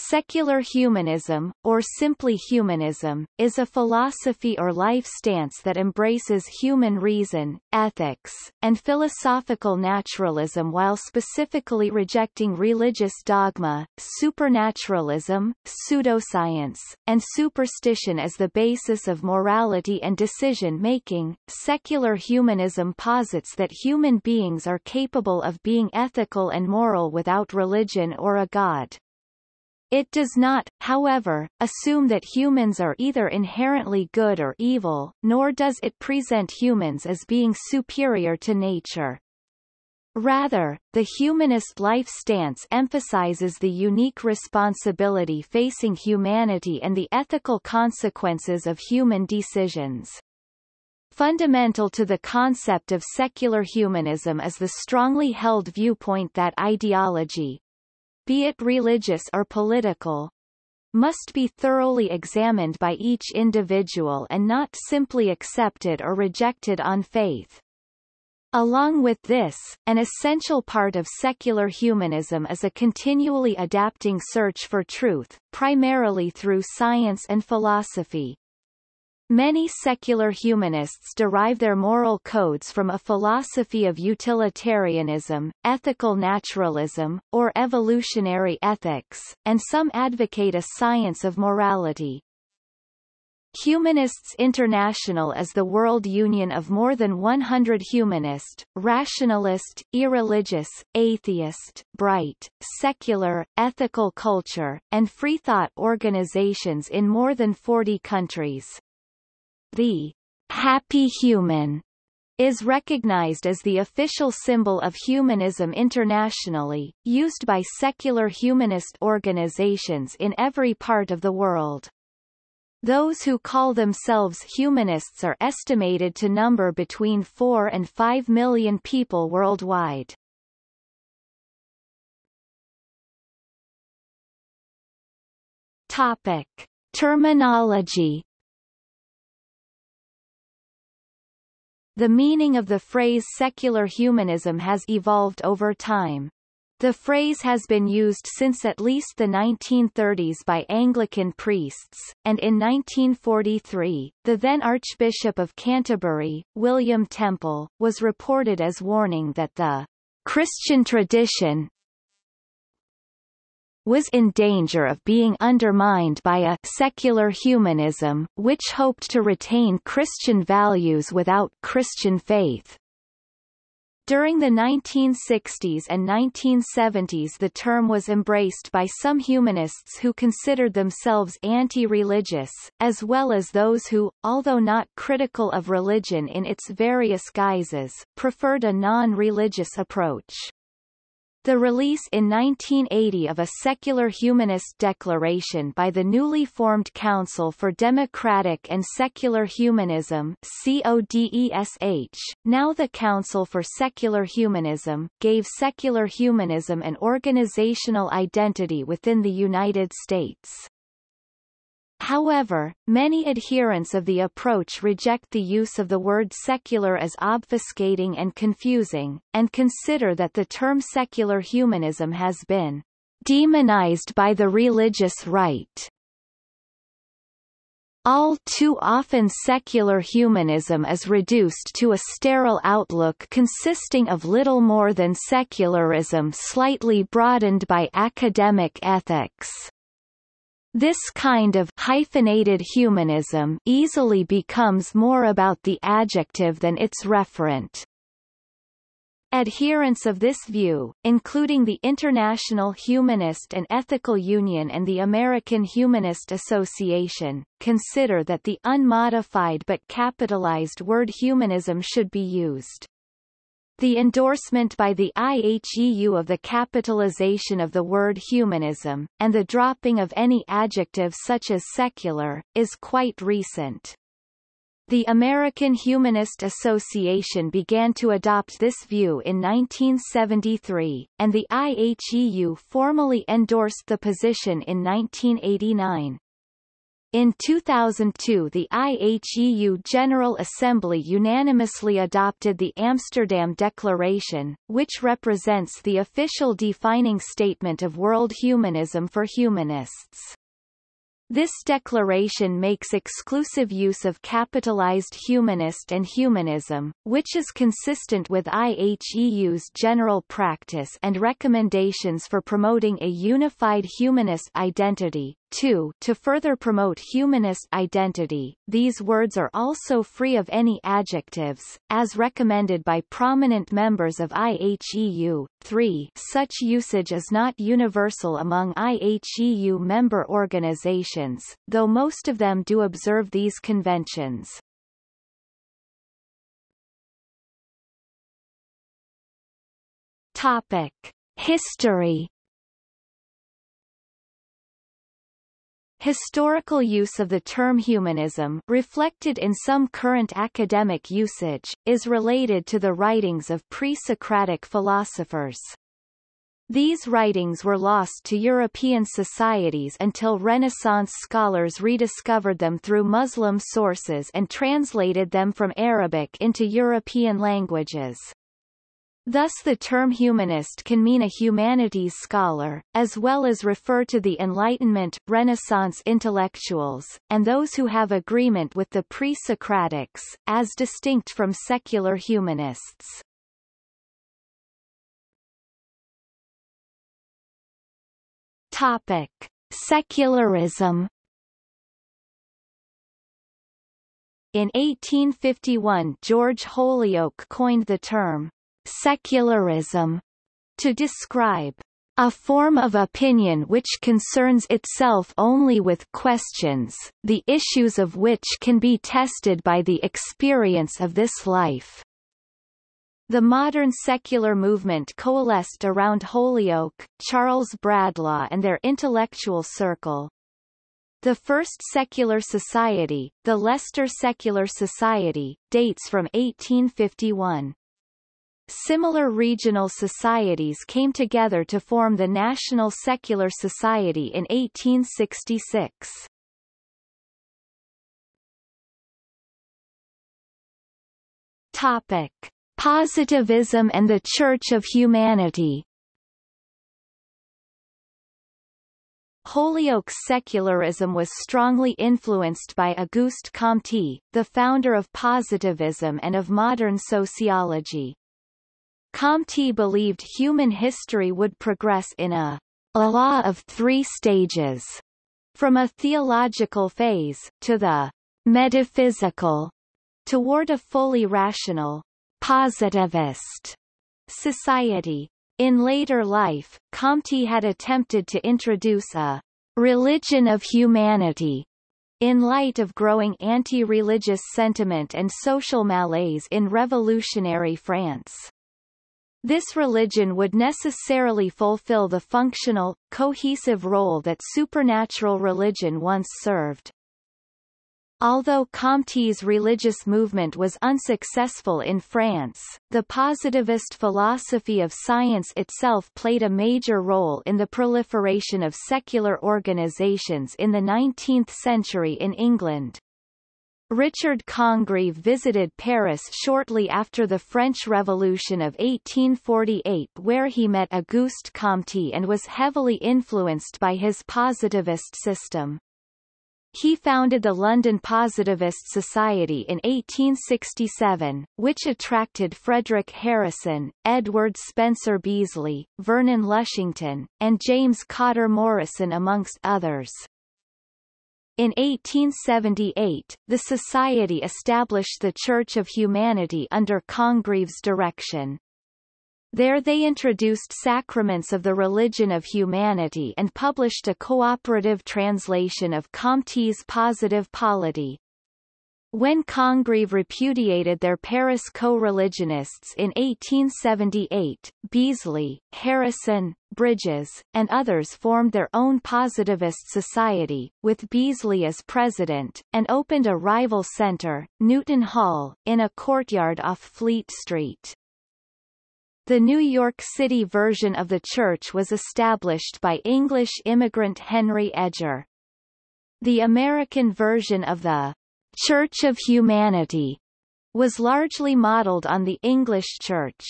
Secular humanism, or simply humanism, is a philosophy or life stance that embraces human reason, ethics, and philosophical naturalism while specifically rejecting religious dogma, supernaturalism, pseudoscience, and superstition as the basis of morality and decision-making. Secular humanism posits that human beings are capable of being ethical and moral without religion or a god. It does not, however, assume that humans are either inherently good or evil, nor does it present humans as being superior to nature. Rather, the humanist life stance emphasizes the unique responsibility facing humanity and the ethical consequences of human decisions. Fundamental to the concept of secular humanism is the strongly held viewpoint that ideology, be it religious or political, must be thoroughly examined by each individual and not simply accepted or rejected on faith. Along with this, an essential part of secular humanism is a continually adapting search for truth, primarily through science and philosophy. Many secular humanists derive their moral codes from a philosophy of utilitarianism, ethical naturalism, or evolutionary ethics, and some advocate a science of morality. Humanists International is the world union of more than 100 humanist, rationalist, irreligious, atheist, bright, secular, ethical culture, and freethought organizations in more than 40 countries. The happy human is recognized as the official symbol of humanism internationally, used by secular humanist organizations in every part of the world. Those who call themselves humanists are estimated to number between 4 and 5 million people worldwide. Topic. Terminology The meaning of the phrase secular humanism has evolved over time. The phrase has been used since at least the 1930s by Anglican priests, and in 1943, the then Archbishop of Canterbury, William Temple, was reported as warning that the Christian tradition was in danger of being undermined by a secular humanism, which hoped to retain Christian values without Christian faith. During the 1960s and 1970s the term was embraced by some humanists who considered themselves anti-religious, as well as those who, although not critical of religion in its various guises, preferred a non-religious approach. The release in 1980 of a secular humanist declaration by the newly formed Council for Democratic and Secular Humanism CODESH, now the Council for Secular Humanism, gave secular humanism an organizational identity within the United States. However, many adherents of the approach reject the use of the word secular as obfuscating and confusing, and consider that the term secular humanism has been demonized by the religious right. All too often secular humanism is reduced to a sterile outlook consisting of little more than secularism slightly broadened by academic ethics. This kind of hyphenated humanism easily becomes more about the adjective than its referent. Adherents of this view, including the International Humanist and Ethical Union and the American Humanist Association, consider that the unmodified but capitalized word humanism should be used. The endorsement by the IHEU of the capitalization of the word humanism, and the dropping of any adjective such as secular, is quite recent. The American Humanist Association began to adopt this view in 1973, and the IHEU formally endorsed the position in 1989. In 2002 the IHEU General Assembly unanimously adopted the Amsterdam Declaration, which represents the official defining statement of world humanism for humanists. This declaration makes exclusive use of capitalized humanist and humanism, which is consistent with IHEU's general practice and recommendations for promoting a unified humanist identity. 2. To further promote humanist identity, these words are also free of any adjectives, as recommended by prominent members of IHEU. 3. Such usage is not universal among IHEU member organizations, though most of them do observe these conventions. Topic. History Historical use of the term humanism reflected in some current academic usage, is related to the writings of pre-Socratic philosophers. These writings were lost to European societies until Renaissance scholars rediscovered them through Muslim sources and translated them from Arabic into European languages. Thus the term humanist can mean a humanities scholar, as well as refer to the Enlightenment, Renaissance intellectuals, and those who have agreement with the pre-Socratics, as distinct from secular humanists. Topic. Secularism In 1851 George Holyoake coined the term secularism to describe a form of opinion which concerns itself only with questions, the issues of which can be tested by the experience of this life. The modern secular movement coalesced around Holyoake, Charles Bradlaugh and their intellectual circle. The first secular society, the Leicester Secular Society, dates from 1851. Similar regional societies came together to form the National Secular Society in 1866. Topic. Positivism and the Church of Humanity Holyoake's secularism was strongly influenced by Auguste Comte, the founder of positivism and of modern sociology. Comte believed human history would progress in a, a law of three stages, from a theological phase, to the metaphysical, toward a fully rational, positivist society. In later life, Comte had attempted to introduce a religion of humanity in light of growing anti-religious sentiment and social malaise in revolutionary France. This religion would necessarily fulfill the functional, cohesive role that supernatural religion once served. Although Comte's religious movement was unsuccessful in France, the positivist philosophy of science itself played a major role in the proliferation of secular organizations in the 19th century in England. Richard Congreve visited Paris shortly after the French Revolution of 1848 where he met Auguste Comte and was heavily influenced by his positivist system. He founded the London Positivist Society in 1867, which attracted Frederic Harrison, Edward Spencer Beesly, Vernon Lushington, and James Cotter Morrison amongst others. In 1878, the Society established the Church of Humanity under Congreve's direction. There they introduced sacraments of the religion of humanity and published a cooperative translation of Comte's Positive Polity, when Congreve repudiated their Paris co-religionists in 1878, Beesly, Harrison, Bridges, and others formed their own positivist society, with Beesly as president, and opened a rival centre, Newton Hall, in a courtyard off Fleet Street. The New York City version of the church was established by English immigrant Henry Edger. The American version of the Church of Humanity was largely modeled on the English Church.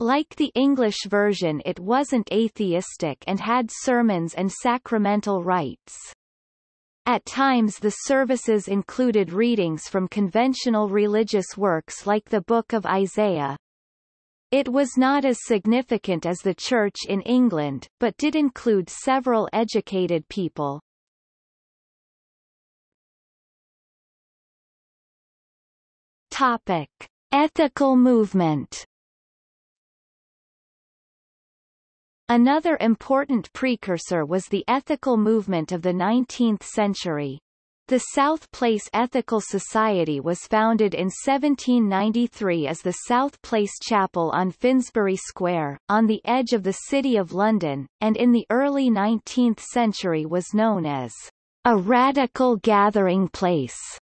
Like the English version it wasn't atheistic and had sermons and sacramental rites. At times the services included readings from conventional religious works like the Book of Isaiah. It was not as significant as the Church in England, but did include several educated people. Topic. Ethical movement Another important precursor was the ethical movement of the 19th century. The South Place Ethical Society was founded in 1793 as the South Place Chapel on Finsbury Square, on the edge of the City of London, and in the early 19th century was known as a radical gathering place.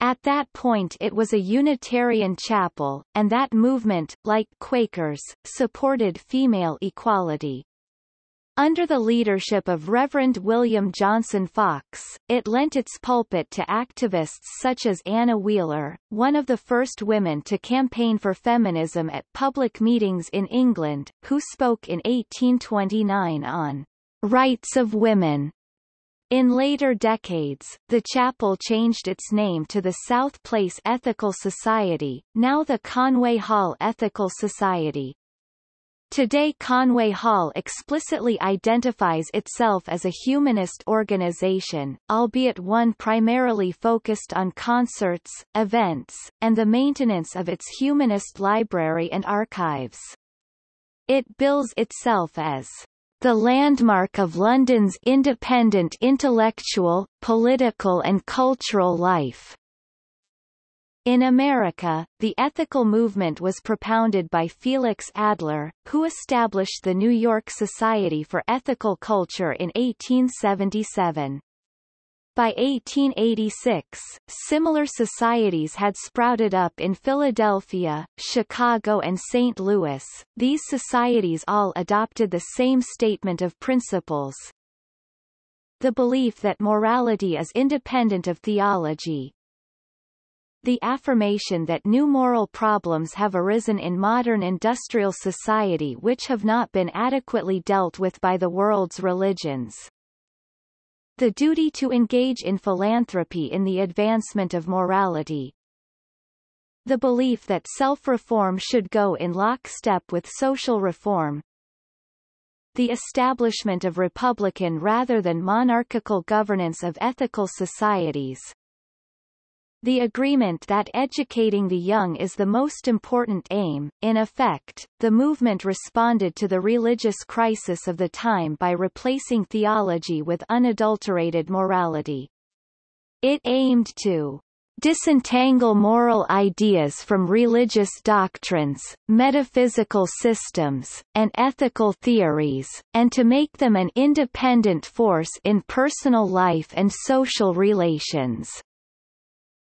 At that point it was a Unitarian chapel, and that movement, like Quakers, supported female equality. Under the leadership of Reverend William Johnson Fox, it lent its pulpit to activists such as Anna Wheeler, one of the first women to campaign for feminism at public meetings in England, who spoke in 1829 on rights of women in later decades, the chapel changed its name to the South Place Ethical Society, now the Conway Hall Ethical Society. Today Conway Hall explicitly identifies itself as a humanist organization, albeit one primarily focused on concerts, events, and the maintenance of its humanist library and archives. It bills itself as the landmark of London's independent intellectual, political and cultural life. In America, the ethical movement was propounded by Felix Adler, who established the New York Society for Ethical Culture in 1877. By 1886, similar societies had sprouted up in Philadelphia, Chicago and St. Louis. These societies all adopted the same statement of principles. The belief that morality is independent of theology. The affirmation that new moral problems have arisen in modern industrial society which have not been adequately dealt with by the world's religions. The duty to engage in philanthropy in the advancement of morality. The belief that self-reform should go in lockstep with social reform. The establishment of republican rather than monarchical governance of ethical societies. The agreement that educating the young is the most important aim, in effect, the movement responded to the religious crisis of the time by replacing theology with unadulterated morality. It aimed to disentangle moral ideas from religious doctrines, metaphysical systems, and ethical theories, and to make them an independent force in personal life and social relations.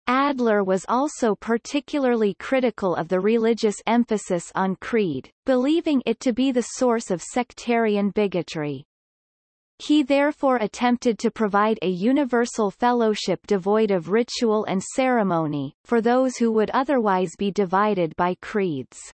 Adler was also particularly critical of the religious emphasis on creed, believing it to be the source of sectarian bigotry. He therefore attempted to provide a universal fellowship devoid of ritual and ceremony, for those who would otherwise be divided by creeds.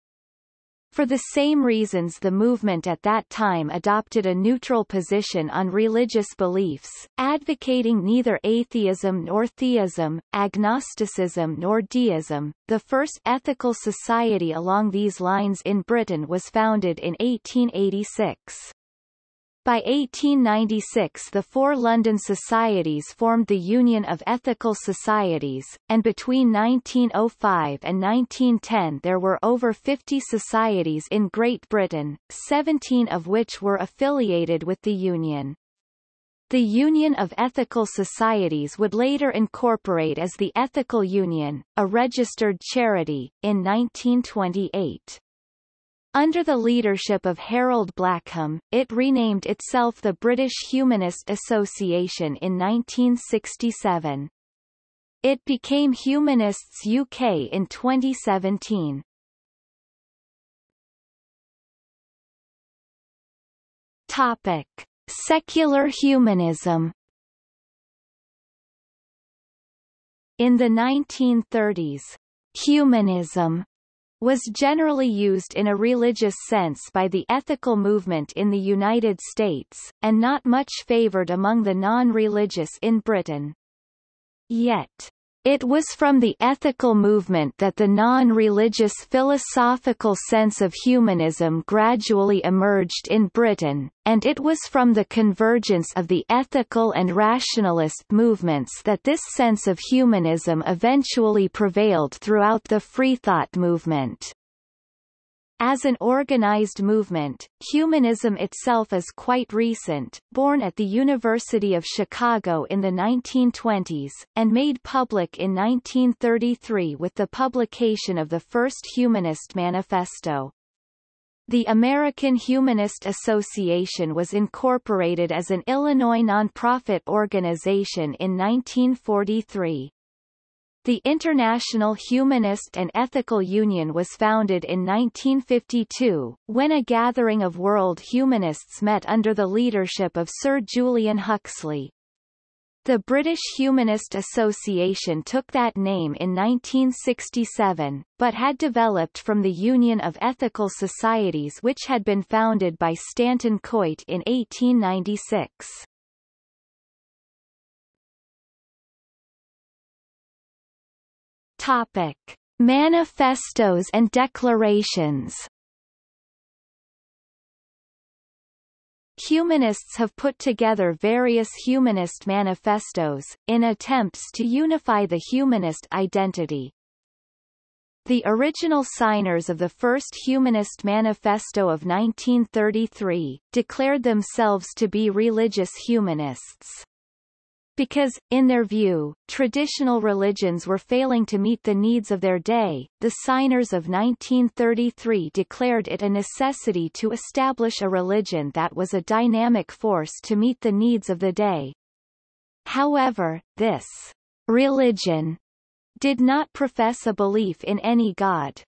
For the same reasons the movement at that time adopted a neutral position on religious beliefs, advocating neither atheism nor theism, agnosticism nor deism. The first ethical society along these lines in Britain was founded in 1886. By 1896 the four London societies formed the Union of Ethical Societies, and between 1905 and 1910 there were over 50 societies in Great Britain, 17 of which were affiliated with the Union. The Union of Ethical Societies would later incorporate as the Ethical Union, a registered charity, in 1928. Under the leadership of Harold Blackham, it renamed itself the British Humanist Association in 1967. It became Humanists UK in 2017. Topic. Secular humanism In the 1930s, humanism was generally used in a religious sense by the ethical movement in the United States, and not much favored among the non-religious in Britain. Yet, it was from the ethical movement that the non-religious philosophical sense of humanism gradually emerged in Britain, and it was from the convergence of the ethical and rationalist movements that this sense of humanism eventually prevailed throughout the freethought movement. As an organized movement, humanism itself is quite recent, born at the University of Chicago in the 1920s, and made public in 1933 with the publication of the first Humanist Manifesto. The American Humanist Association was incorporated as an Illinois nonprofit organization in 1943. The International Humanist and Ethical Union was founded in 1952, when a gathering of world humanists met under the leadership of Sir Julian Huxley. The British Humanist Association took that name in 1967, but had developed from the Union of Ethical Societies which had been founded by Stanton Coit in 1896. Topic: Manifestos and declarations. Humanists have put together various humanist manifestos, in attempts to unify the humanist identity. The original signers of the first Humanist Manifesto of 1933, declared themselves to be religious humanists because, in their view, traditional religions were failing to meet the needs of their day, the signers of 1933 declared it a necessity to establish a religion that was a dynamic force to meet the needs of the day. However, this religion did not profess a belief in any god.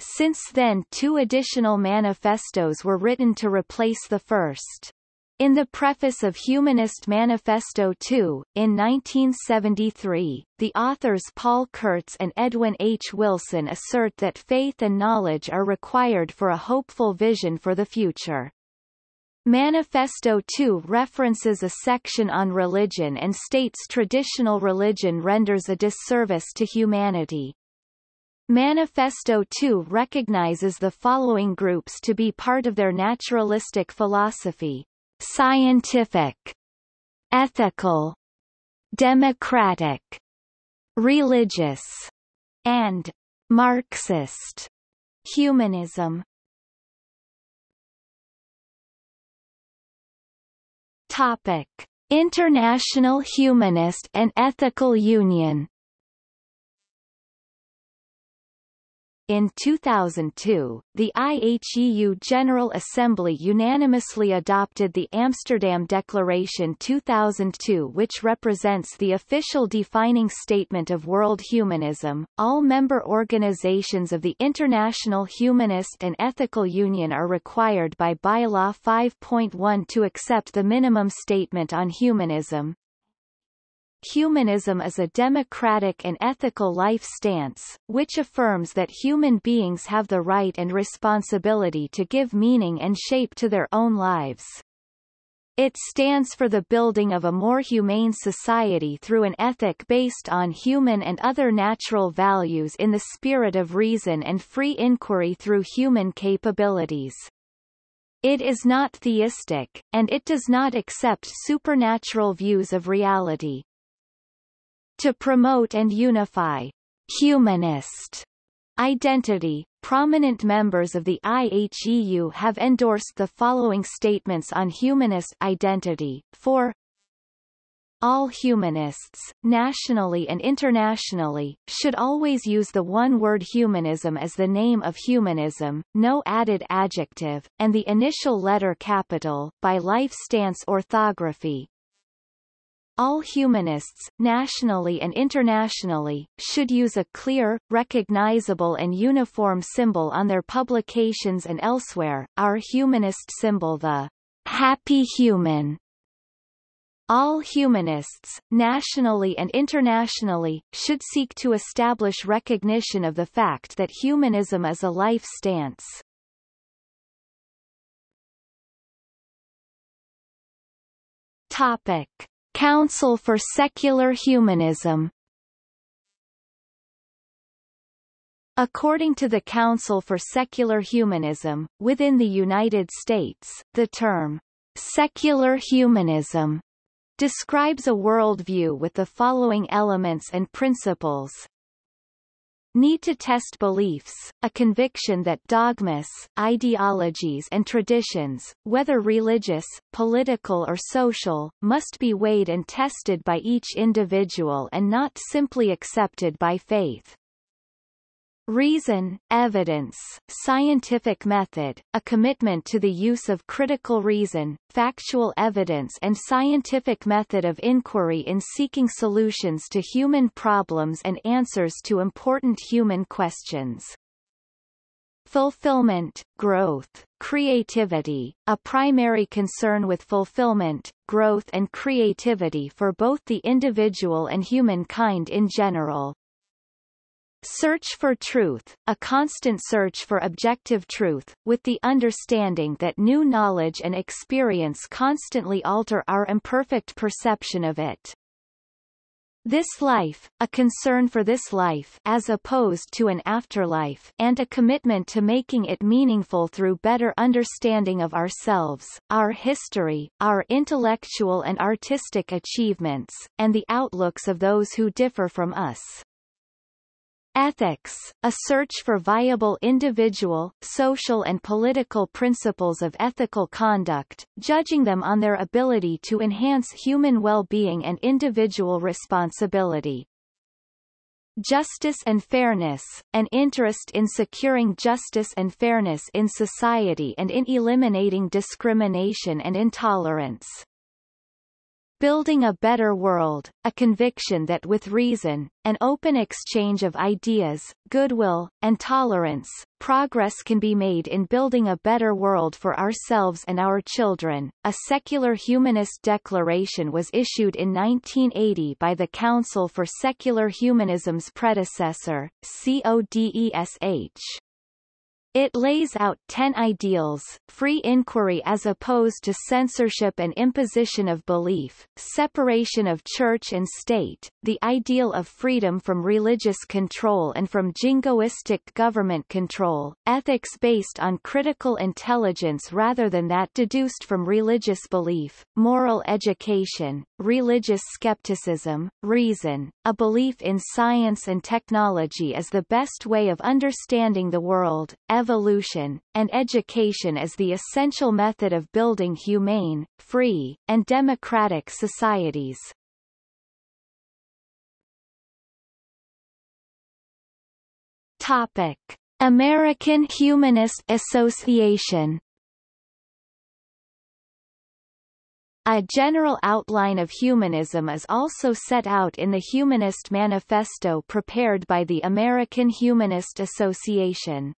Since then two additional manifestos were written to replace the first. In the preface of Humanist Manifesto II, in 1973, the authors Paul Kurtz and Edwin H. Wilson assert that faith and knowledge are required for a hopeful vision for the future. Manifesto II references a section on religion and states traditional religion renders a disservice to humanity. Manifesto II recognizes the following groups to be part of their naturalistic philosophy scientific, ethical, democratic, religious, and Marxist humanism. Topic: International Humanist and Ethical Union In 2002, the IHEU General Assembly unanimously adopted the Amsterdam Declaration 2002 which represents the official defining statement of world humanism. All member organizations of the International Humanist and Ethical Union are required by Bylaw 5.1 to accept the minimum statement on humanism, Humanism is a democratic and ethical life stance, which affirms that human beings have the right and responsibility to give meaning and shape to their own lives. It stands for the building of a more humane society through an ethic based on human and other natural values in the spirit of reason and free inquiry through human capabilities. It is not theistic, and it does not accept supernatural views of reality. To promote and unify humanist identity, prominent members of the IHEU have endorsed the following statements on humanist identity. For all humanists, nationally and internationally, should always use the one-word humanism as the name of humanism, no added adjective, and the initial letter capital, by life stance orthography, all humanists, nationally and internationally, should use a clear, recognizable and uniform symbol on their publications and elsewhere, our humanist symbol the happy human. All humanists, nationally and internationally, should seek to establish recognition of the fact that humanism is a life stance. Topic. Council for Secular Humanism According to the Council for Secular Humanism, within the United States, the term secular humanism describes a worldview with the following elements and principles. Need to test beliefs, a conviction that dogmas, ideologies and traditions, whether religious, political or social, must be weighed and tested by each individual and not simply accepted by faith. Reason, evidence, scientific method, a commitment to the use of critical reason, factual evidence and scientific method of inquiry in seeking solutions to human problems and answers to important human questions. Fulfillment, growth, creativity, a primary concern with fulfillment, growth and creativity for both the individual and humankind in general. Search for truth, a constant search for objective truth, with the understanding that new knowledge and experience constantly alter our imperfect perception of it. This life, a concern for this life as opposed to an afterlife and a commitment to making it meaningful through better understanding of ourselves, our history, our intellectual and artistic achievements, and the outlooks of those who differ from us. Ethics, a search for viable individual, social and political principles of ethical conduct, judging them on their ability to enhance human well-being and individual responsibility. Justice and fairness, an interest in securing justice and fairness in society and in eliminating discrimination and intolerance. Building a Better World, a conviction that with reason, an open exchange of ideas, goodwill, and tolerance, progress can be made in building a better world for ourselves and our children. A secular humanist declaration was issued in 1980 by the Council for Secular Humanism's predecessor, CODESH. It lays out ten ideals, free inquiry as opposed to censorship and imposition of belief, separation of church and state, the ideal of freedom from religious control and from jingoistic government control, ethics based on critical intelligence rather than that deduced from religious belief, moral education, religious skepticism, reason, a belief in science and technology as the best way of understanding the world, evolution, and education as the essential method of building humane, free, and democratic societies. Topic. American Humanist Association A general outline of humanism is also set out in the Humanist Manifesto prepared by the American Humanist Association.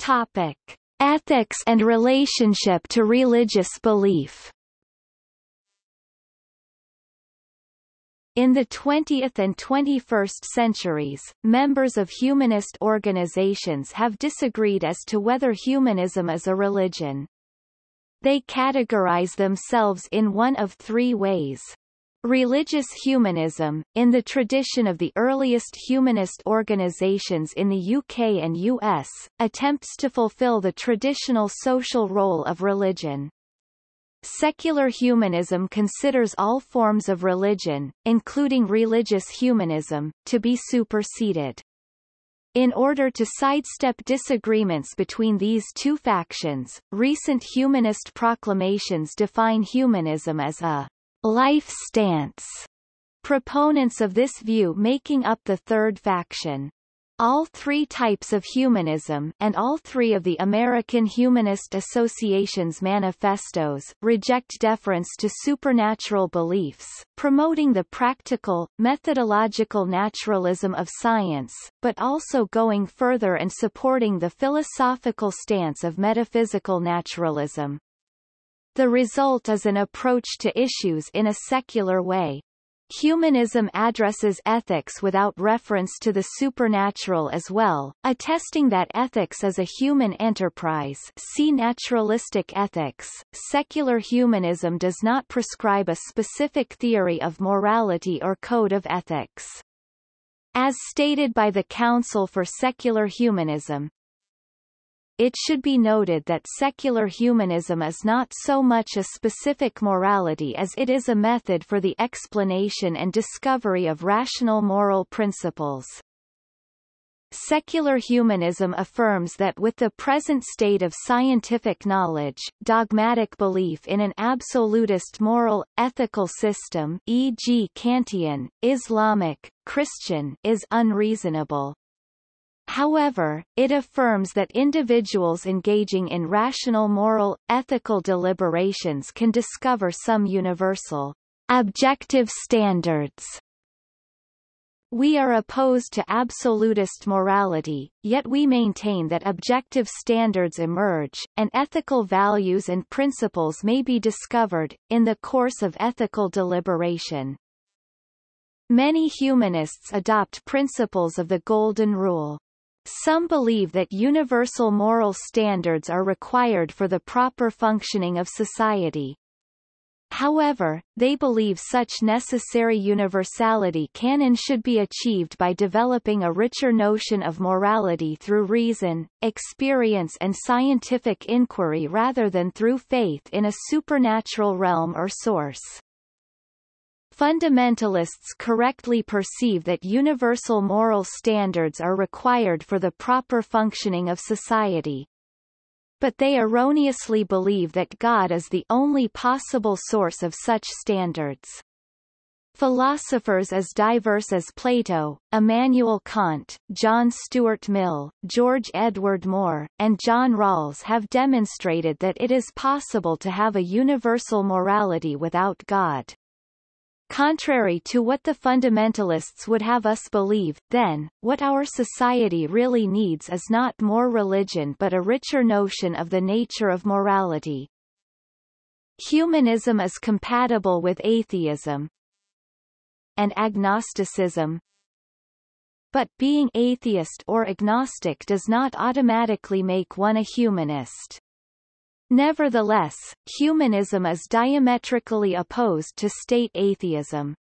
Topic: Ethics and relationship to religious belief. In the 20th and 21st centuries, members of humanist organizations have disagreed as to whether humanism is a religion. They categorize themselves in one of three ways. Religious humanism, in the tradition of the earliest humanist organizations in the UK and US, attempts to fulfill the traditional social role of religion. Secular humanism considers all forms of religion, including religious humanism, to be superseded. In order to sidestep disagreements between these two factions, recent humanist proclamations define humanism as a life stance, proponents of this view making up the third faction. All three types of humanism and all three of the American Humanist Association's manifestos reject deference to supernatural beliefs, promoting the practical, methodological naturalism of science, but also going further and supporting the philosophical stance of metaphysical naturalism. The result is an approach to issues in a secular way. Humanism addresses ethics without reference to the supernatural as well, attesting that ethics is a human enterprise see naturalistic ethics. Secular humanism does not prescribe a specific theory of morality or code of ethics. As stated by the Council for Secular Humanism, it should be noted that secular humanism is not so much a specific morality as it is a method for the explanation and discovery of rational moral principles. Secular humanism affirms that with the present state of scientific knowledge, dogmatic belief in an absolutist moral, ethical system e.g. Kantian, Islamic, Christian is unreasonable. However, it affirms that individuals engaging in rational moral, ethical deliberations can discover some universal, objective standards. We are opposed to absolutist morality, yet we maintain that objective standards emerge, and ethical values and principles may be discovered, in the course of ethical deliberation. Many humanists adopt principles of the Golden Rule. Some believe that universal moral standards are required for the proper functioning of society. However, they believe such necessary universality can and should be achieved by developing a richer notion of morality through reason, experience and scientific inquiry rather than through faith in a supernatural realm or source. Fundamentalists correctly perceive that universal moral standards are required for the proper functioning of society. But they erroneously believe that God is the only possible source of such standards. Philosophers as diverse as Plato, Immanuel Kant, John Stuart Mill, George Edward Moore, and John Rawls have demonstrated that it is possible to have a universal morality without God. Contrary to what the fundamentalists would have us believe, then, what our society really needs is not more religion but a richer notion of the nature of morality. Humanism is compatible with atheism and agnosticism, but being atheist or agnostic does not automatically make one a humanist. Nevertheless, humanism is diametrically opposed to state atheism.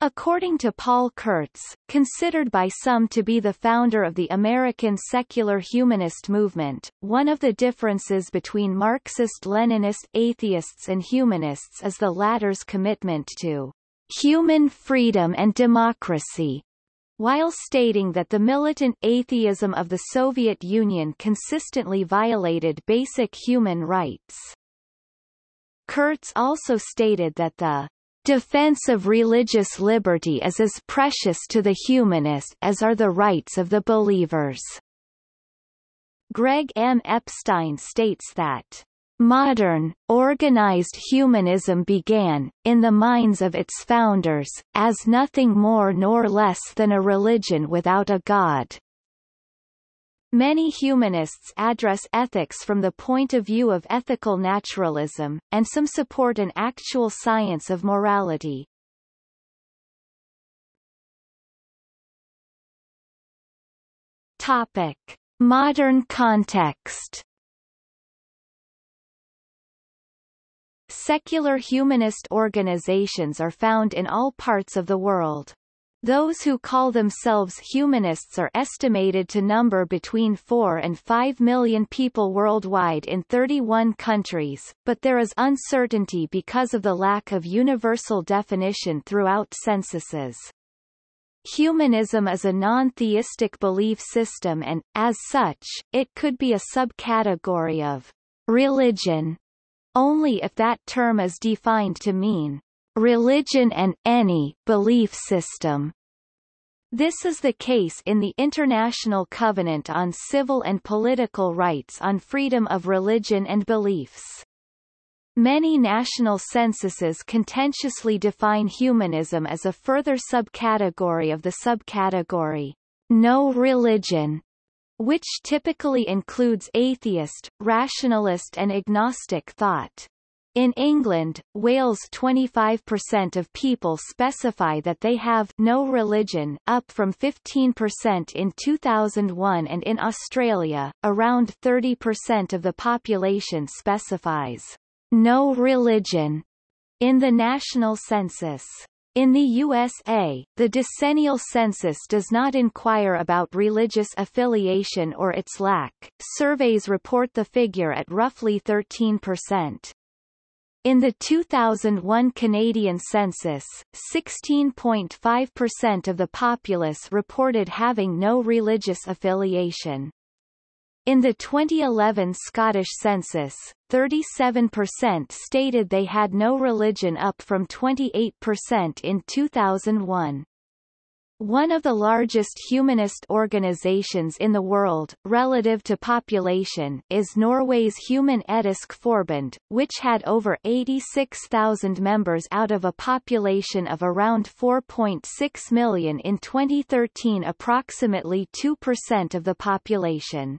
According to Paul Kurtz, considered by some to be the founder of the American secular humanist movement, one of the differences between Marxist-Leninist atheists and humanists is the latter's commitment to human freedom and democracy, while stating that the militant atheism of the Soviet Union consistently violated basic human rights. Kurtz also stated that the defense of religious liberty is as precious to the humanist as are the rights of the believers. Greg M. Epstein states that Modern, organized humanism began, in the minds of its founders, as nothing more nor less than a religion without a god. Many humanists address ethics from the point of view of ethical naturalism, and some support an actual science of morality. Topic. Modern context Secular humanist organizations are found in all parts of the world. Those who call themselves humanists are estimated to number between 4 and 5 million people worldwide in 31 countries, but there is uncertainty because of the lack of universal definition throughout censuses. Humanism is a non-theistic belief system and, as such, it could be a subcategory of religion only if that term is defined to mean religion and any belief system. This is the case in the International Covenant on Civil and Political Rights on Freedom of Religion and Beliefs. Many national censuses contentiously define humanism as a further subcategory of the subcategory, no religion, which typically includes atheist, rationalist and agnostic thought. In England, Wales 25% of people specify that they have no religion, up from 15% in 2001 and in Australia, around 30% of the population specifies no religion in the national census. In the USA, the decennial census does not inquire about religious affiliation or its lack. Surveys report the figure at roughly 13%. In the 2001 Canadian census, 16.5% of the populace reported having no religious affiliation. In the 2011 Scottish census, 37% stated they had no religion up from 28% in 2001. One of the largest humanist organizations in the world, relative to population, is Norway's Human Etisk Forbund, which had over 86,000 members out of a population of around 4.6 million in 2013 approximately 2% of the population.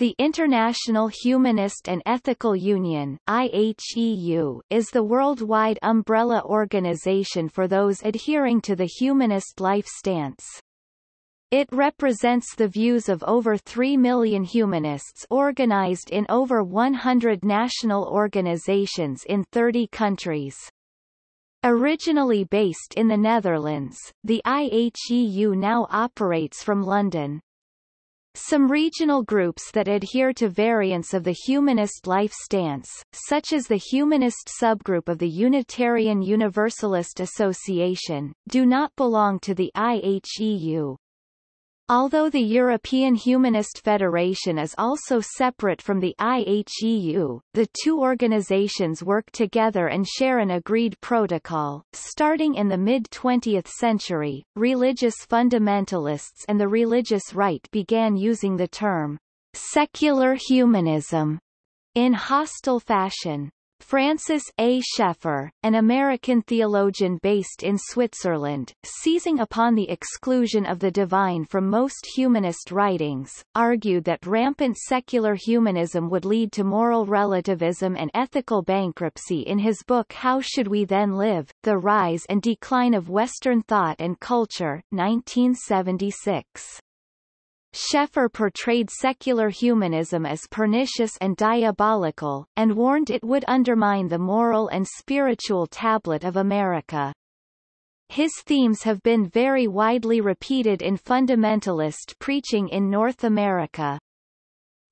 The International Humanist and Ethical Union IHEU, is the worldwide umbrella organization for those adhering to the humanist life stance. It represents the views of over 3 million humanists organized in over 100 national organizations in 30 countries. Originally based in the Netherlands, the IHEU now operates from London. Some regional groups that adhere to variants of the humanist life stance, such as the humanist subgroup of the Unitarian Universalist Association, do not belong to the IHEU. Although the European Humanist Federation is also separate from the IHEU, the two organizations work together and share an agreed protocol. Starting in the mid-20th century, religious fundamentalists and the religious right began using the term secular humanism in hostile fashion. Francis A. Schaeffer, an American theologian based in Switzerland, seizing upon the exclusion of the divine from most humanist writings, argued that rampant secular humanism would lead to moral relativism and ethical bankruptcy in his book How Should We Then Live? The Rise and Decline of Western Thought and Culture, 1976. Schaeffer portrayed secular humanism as pernicious and diabolical, and warned it would undermine the moral and spiritual tablet of America. His themes have been very widely repeated in fundamentalist preaching in North America.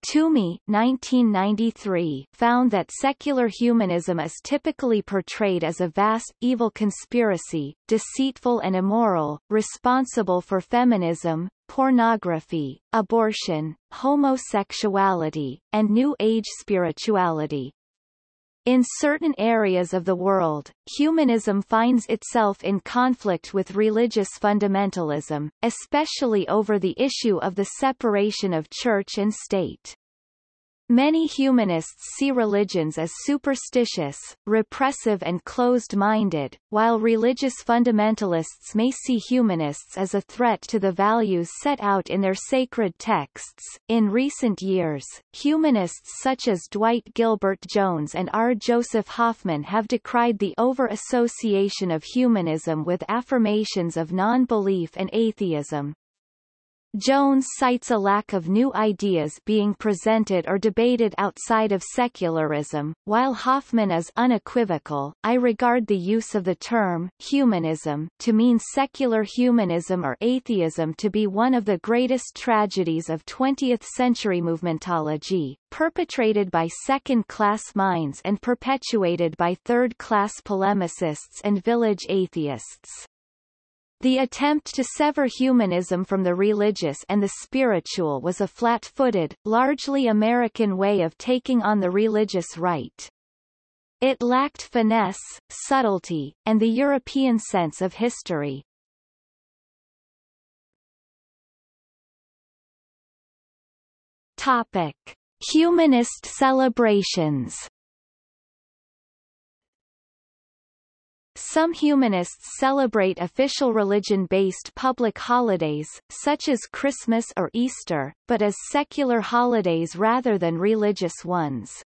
Toumey 1993 found that secular humanism is typically portrayed as a vast, evil conspiracy, deceitful and immoral, responsible for feminism, pornography, abortion, homosexuality, and New Age spirituality. In certain areas of the world, humanism finds itself in conflict with religious fundamentalism, especially over the issue of the separation of church and state. Many humanists see religions as superstitious, repressive and closed-minded, while religious fundamentalists may see humanists as a threat to the values set out in their sacred texts. In recent years, humanists such as Dwight Gilbert Jones and R. Joseph Hoffman have decried the over-association of humanism with affirmations of non-belief and atheism. Jones cites a lack of new ideas being presented or debated outside of secularism, while Hoffman is unequivocal. I regard the use of the term humanism to mean secular humanism or atheism to be one of the greatest tragedies of 20th-century movementology, perpetrated by second-class minds and perpetuated by third-class polemicists and village atheists. The attempt to sever humanism from the religious and the spiritual was a flat-footed, largely American way of taking on the religious right. It lacked finesse, subtlety, and the European sense of history. Topic. Humanist celebrations Some humanists celebrate official religion-based public holidays, such as Christmas or Easter, but as secular holidays rather than religious ones.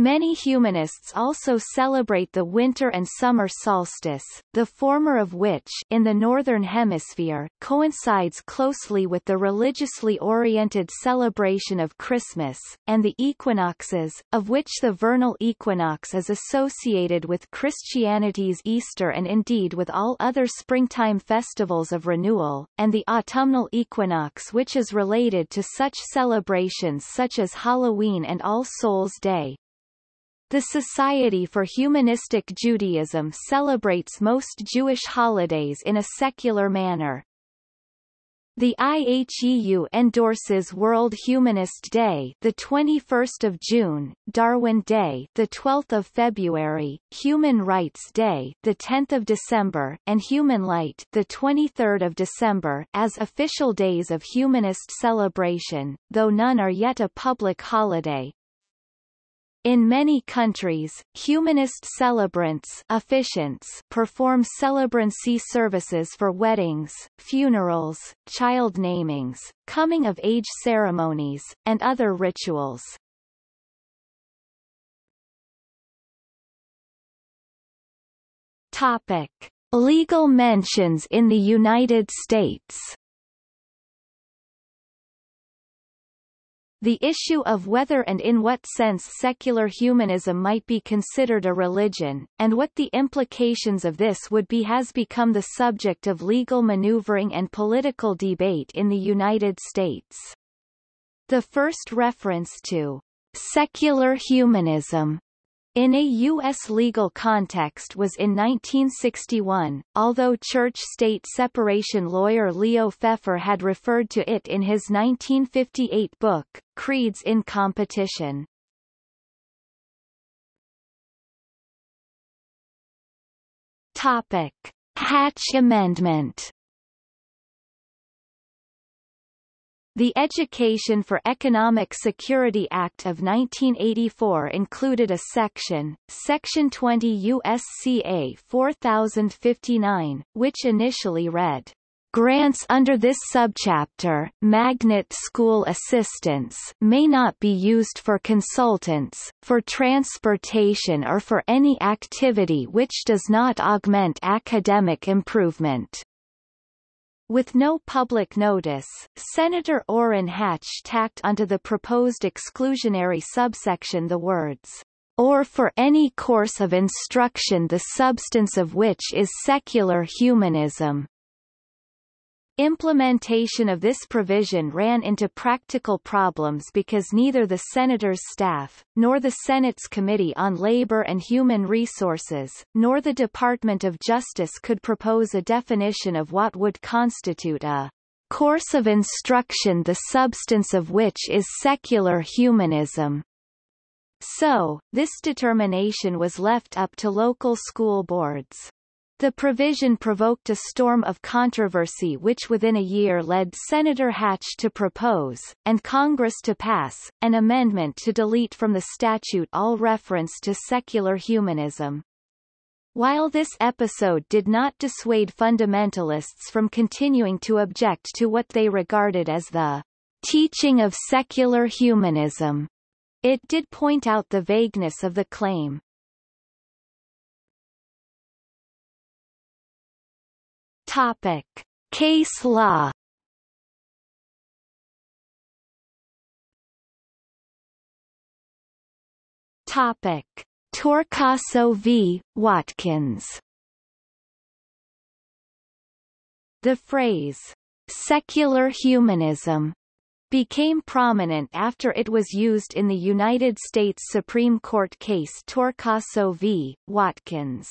Many humanists also celebrate the winter and summer solstice, the former of which in the Northern Hemisphere coincides closely with the religiously oriented celebration of Christmas, and the equinoxes, of which the vernal equinox is associated with Christianity's Easter and indeed with all other springtime festivals of renewal, and the autumnal equinox which is related to such celebrations such as Halloween and All Souls' Day. The Society for Humanistic Judaism celebrates most Jewish holidays in a secular manner. The IHEU endorses World Humanist Day, the 21st of June, Darwin Day, the 12th of February, Human Rights Day, the 10th of December, and Human Light, the 23rd of December, as official days of humanist celebration, though none are yet a public holiday. In many countries, humanist celebrants officiants perform celebrancy services for weddings, funerals, child namings, coming-of-age ceremonies, and other rituals. Topic. Legal mentions in the United States The issue of whether and in what sense secular humanism might be considered a religion, and what the implications of this would be has become the subject of legal maneuvering and political debate in the United States. The first reference to secular humanism in a U.S. legal context was in 1961, although church-state separation lawyer Leo Pfeffer had referred to it in his 1958 book, Creeds in Competition. Topic. Hatch Amendment The Education for Economic Security Act of 1984 included a section, Section 20 USCA 4059, which initially read, Grants under this subchapter magnet school assistance may not be used for consultants, for transportation or for any activity which does not augment academic improvement. With no public notice, Senator Orrin Hatch tacked onto the proposed exclusionary subsection the words, or for any course of instruction the substance of which is secular humanism. Implementation of this provision ran into practical problems because neither the Senator's staff, nor the Senate's Committee on Labor and Human Resources, nor the Department of Justice could propose a definition of what would constitute a course of instruction the substance of which is secular humanism. So, this determination was left up to local school boards. The provision provoked a storm of controversy which within a year led Senator Hatch to propose, and Congress to pass, an amendment to delete from the statute all reference to secular humanism. While this episode did not dissuade fundamentalists from continuing to object to what they regarded as the teaching of secular humanism, it did point out the vagueness of the claim. Topic. Case law Topic. Torcaso v. Watkins The phrase, secular humanism, became prominent after it was used in the United States Supreme Court case Torcaso v. Watkins.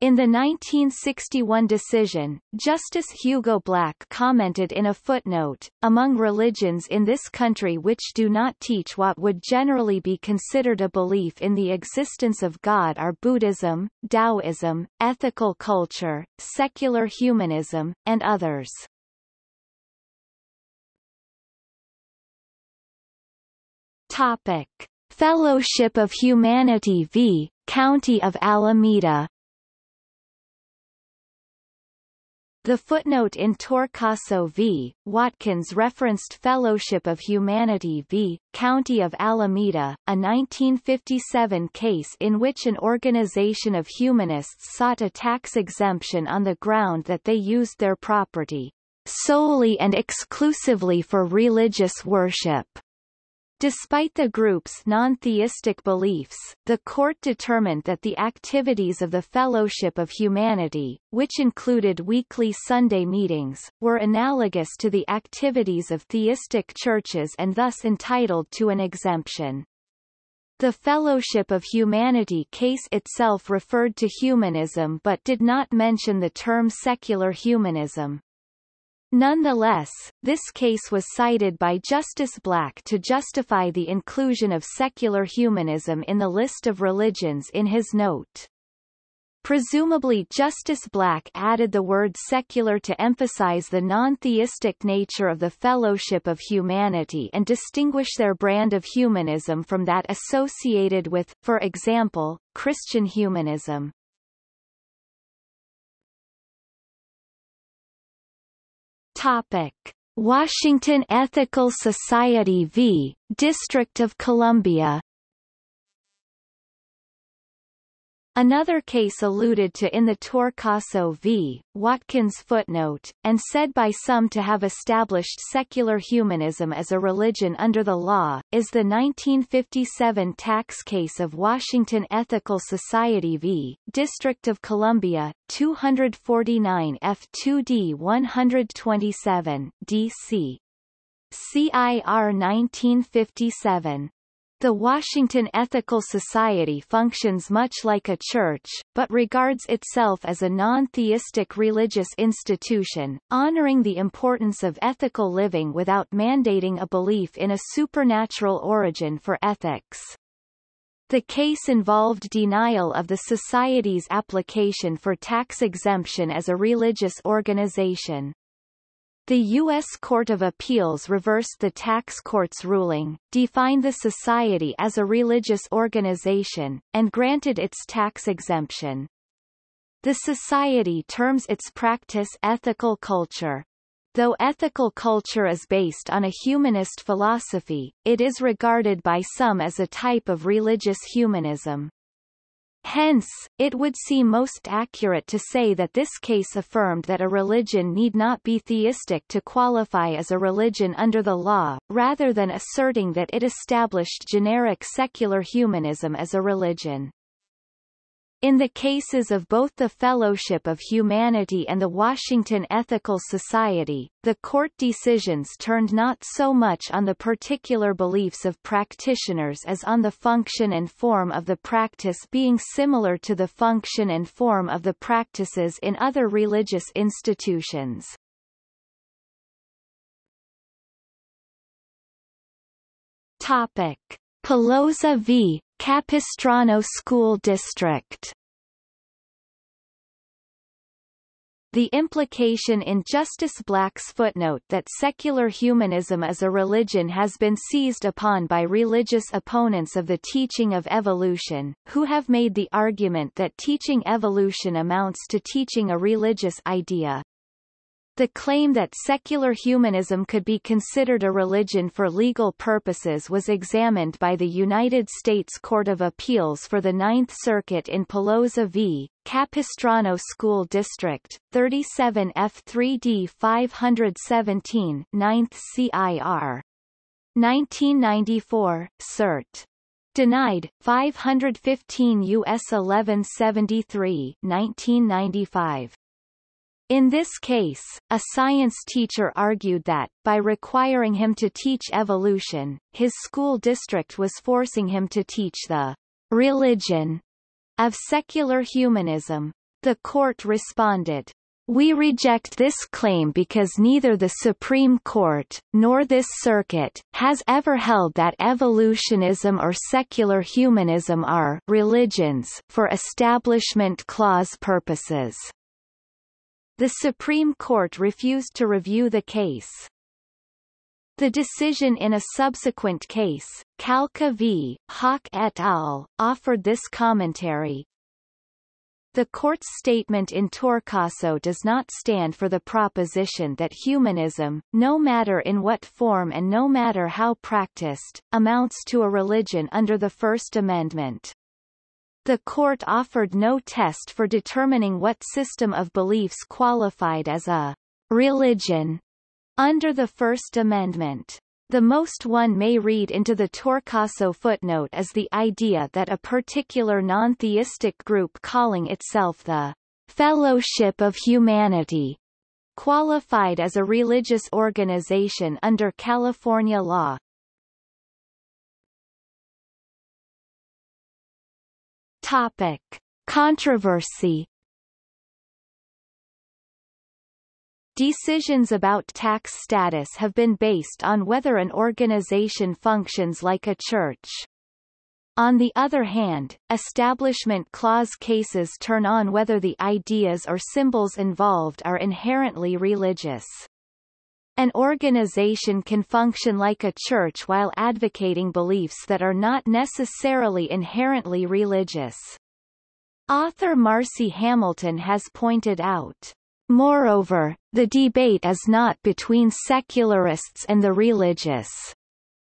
In the 1961 decision, Justice Hugo Black commented in a footnote, among religions in this country which do not teach what would generally be considered a belief in the existence of God are Buddhism, Taoism, ethical culture, secular humanism, and others. Topic. Fellowship of Humanity v. County of Alameda The footnote in Torcaso v. Watkins referenced Fellowship of Humanity v. County of Alameda, a 1957 case in which an organization of humanists sought a tax exemption on the ground that they used their property solely and exclusively for religious worship. Despite the group's non-theistic beliefs, the court determined that the activities of the Fellowship of Humanity, which included weekly Sunday meetings, were analogous to the activities of theistic churches and thus entitled to an exemption. The Fellowship of Humanity case itself referred to humanism but did not mention the term secular humanism. Nonetheless, this case was cited by Justice Black to justify the inclusion of secular humanism in the list of religions in his note. Presumably Justice Black added the word secular to emphasize the non-theistic nature of the Fellowship of Humanity and distinguish their brand of humanism from that associated with, for example, Christian humanism. Topic. Washington Ethical Society v. District of Columbia Another case alluded to in the Torcaso v. Watkins footnote, and said by some to have established secular humanism as a religion under the law, is the 1957 tax case of Washington Ethical Society v. District of Columbia, 249 F2D 127, D.C. CIR 1957. The Washington Ethical Society functions much like a church, but regards itself as a non-theistic religious institution, honoring the importance of ethical living without mandating a belief in a supernatural origin for ethics. The case involved denial of the Society's application for tax exemption as a religious organization. The U.S. Court of Appeals reversed the tax court's ruling, defined the society as a religious organization, and granted its tax exemption. The society terms its practice ethical culture. Though ethical culture is based on a humanist philosophy, it is regarded by some as a type of religious humanism. Hence, it would seem most accurate to say that this case affirmed that a religion need not be theistic to qualify as a religion under the law, rather than asserting that it established generic secular humanism as a religion. In the cases of both the Fellowship of Humanity and the Washington Ethical Society, the court decisions turned not so much on the particular beliefs of practitioners as on the function and form of the practice being similar to the function and form of the practices in other religious institutions. Topic. Peloza v. Capistrano School District. The implication in Justice Black's footnote that secular humanism as a religion has been seized upon by religious opponents of the teaching of evolution, who have made the argument that teaching evolution amounts to teaching a religious idea, the claim that secular humanism could be considered a religion for legal purposes was examined by the United States Court of Appeals for the Ninth Circuit in Peloza v. Capistrano School District, 37 F3D 517 9th CIR. 1994, cert. Denied, 515 U.S. 1173 1995. In this case, a science teacher argued that, by requiring him to teach evolution, his school district was forcing him to teach the religion of secular humanism. The court responded, we reject this claim because neither the Supreme Court, nor this circuit, has ever held that evolutionism or secular humanism are religions for Establishment Clause purposes. The Supreme Court refused to review the case. The decision in a subsequent case, Kalka v. Hawk et al., offered this commentary. The court's statement in Torcaso does not stand for the proposition that humanism, no matter in what form and no matter how practiced, amounts to a religion under the First Amendment. The court offered no test for determining what system of beliefs qualified as a religion under the First Amendment. The most one may read into the Torcaso footnote is the idea that a particular non-theistic group calling itself the Fellowship of Humanity qualified as a religious organization under California law. Topic. Controversy Decisions about tax status have been based on whether an organization functions like a church. On the other hand, Establishment Clause cases turn on whether the ideas or symbols involved are inherently religious. An organization can function like a church while advocating beliefs that are not necessarily inherently religious. Author Marci Hamilton has pointed out, Moreover, the debate is not between secularists and the religious.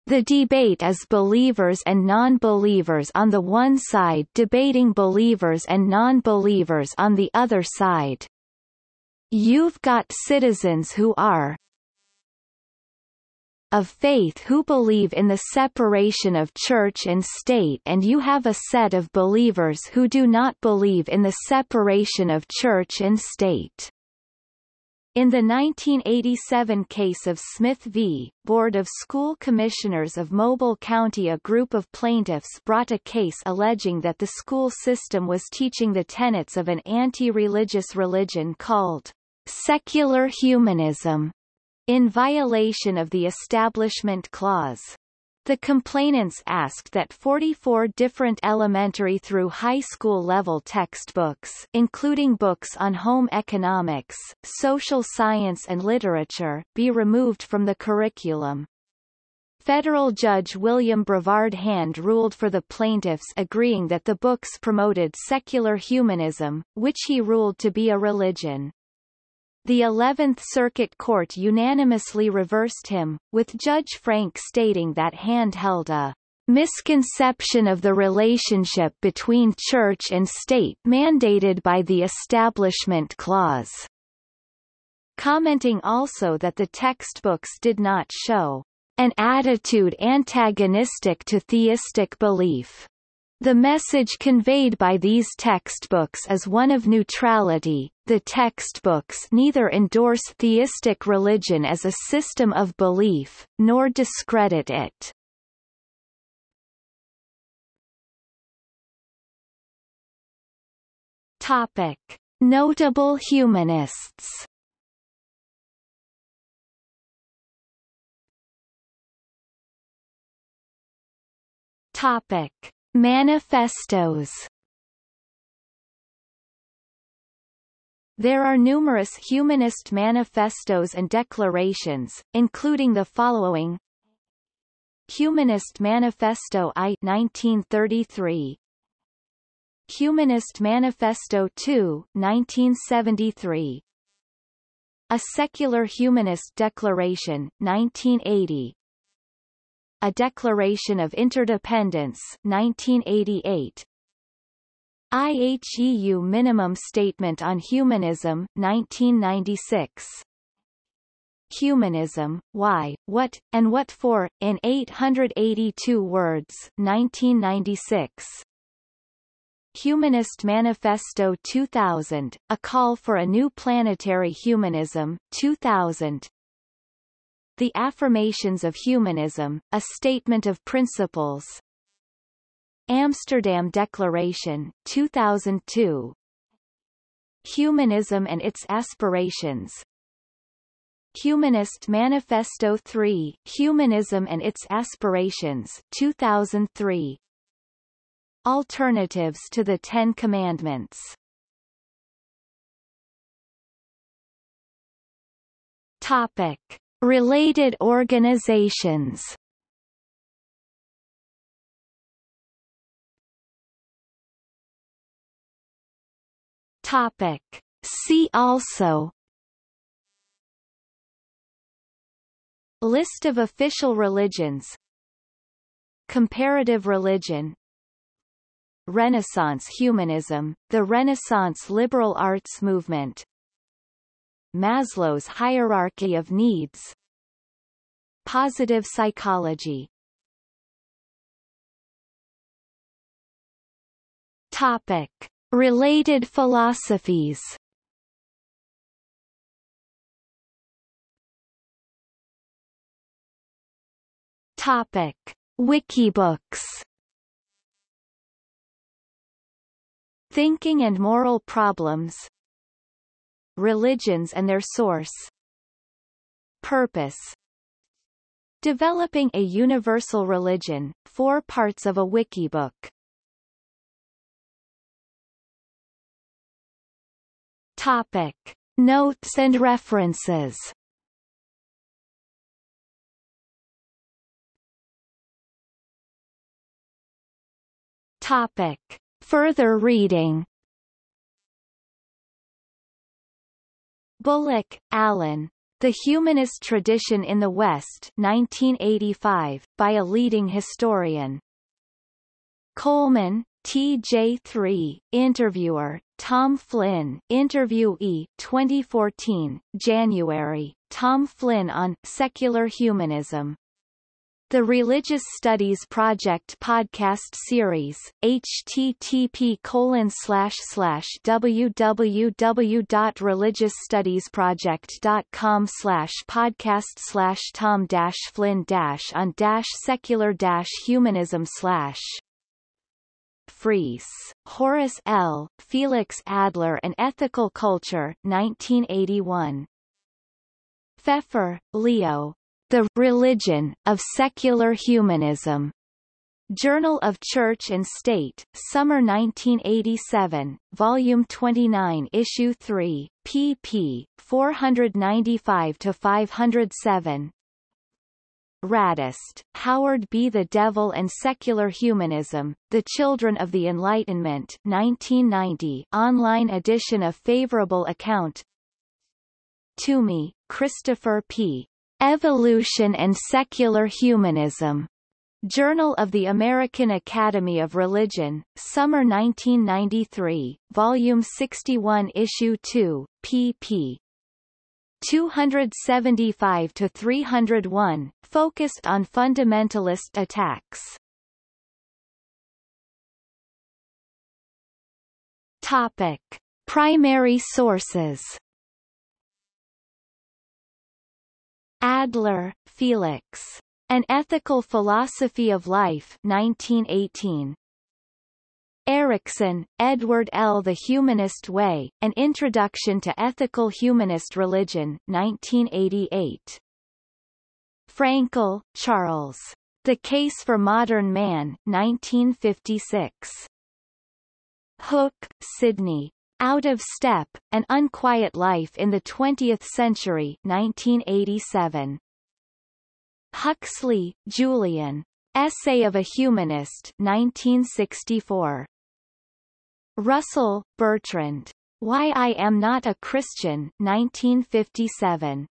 The debate is believers and non-believers on the one side debating believers and non-believers on the other side. You've got citizens who are of faith who believe in the separation of church and state and you have a set of believers who do not believe in the separation of church and state. In the 1987 case of Smith v. Board of School Commissioners of Mobile County a group of plaintiffs brought a case alleging that the school system was teaching the tenets of an anti-religious religion called secular humanism in violation of the Establishment Clause. The complainants asked that 44 different elementary through high school level textbooks including books on home economics, social science and literature be removed from the curriculum. Federal Judge William Brevard Hand ruled for the plaintiffs agreeing that the books promoted secular humanism, which he ruled to be a religion. The Eleventh Circuit Court unanimously reversed him, with Judge Frank stating that Hand held a misconception of the relationship between church and state mandated by the Establishment Clause, commenting also that the textbooks did not show an attitude antagonistic to theistic belief. The message conveyed by these textbooks is one of neutrality. The textbooks neither endorse theistic religion as a system of belief, nor discredit it. Topic: Notable humanists. Topic: Manifestos. There are numerous humanist manifestos and declarations, including the following. Humanist Manifesto I 1933 Humanist Manifesto II 1973 A Secular Humanist Declaration 1980 a Declaration of Interdependence 1988 IHEU Minimum Statement on Humanism 1996 Humanism, Why, What, and What For, in 882 words 1996 Humanist Manifesto 2000, A Call for a New Planetary Humanism 2000 the Affirmations of Humanism, A Statement of Principles. Amsterdam Declaration, 2002 Humanism and its Aspirations. Humanist Manifesto 3, Humanism and its Aspirations 2003 Alternatives to the Ten Commandments. Topic Related organizations. Topic. See also. List of official religions. Comparative religion. Renaissance humanism, the Renaissance liberal arts movement Maslow's hierarchy of needs. Positive psychology. Topic. Related philosophies. Topic. Wikibooks. Thinking and Moral Problems Religions and their source. Purpose. Developing a Universal Religion, four parts of a wikibook Topic. Notes and references. Topic. Further reading Bullock, Alan. The Humanist Tradition in the West 1985, by a leading historian. Coleman, TJ3, Interviewer, Tom Flynn, Interviewee 2014, January, Tom Flynn on Secular Humanism. The Religious Studies Project podcast series, http colon slash slash www.religiousstudiesproject.com slash podcast slash tom dash flynn dash on dash secular dash humanism slash Fries, Horace L., Felix Adler and Ethical Culture 1981. Pfeffer, Leo, the Religion of Secular Humanism. Journal of Church and State, Summer 1987, Volume 29 Issue 3, pp. 495-507 Radest, Howard B. The Devil and Secular Humanism, The Children of the Enlightenment 1990 online edition of favorable account Toumey, Christopher P. Evolution and Secular Humanism. Journal of the American Academy of Religion, Summer 1993, Volume 61 Issue 2, pp. 275 to 301, focused on fundamentalist attacks. Topic: Primary sources. Adler, Felix. An Ethical Philosophy of Life 1918. Ericson, Edward L. The Humanist Way, An Introduction to Ethical Humanist Religion 1988. Frankel, Charles. The Case for Modern Man 1956. Hook, Sidney. Out of Step, An Unquiet Life in the Twentieth Century 1987. Huxley, Julian. Essay of a Humanist 1964. Russell, Bertrand. Why I Am Not a Christian 1957.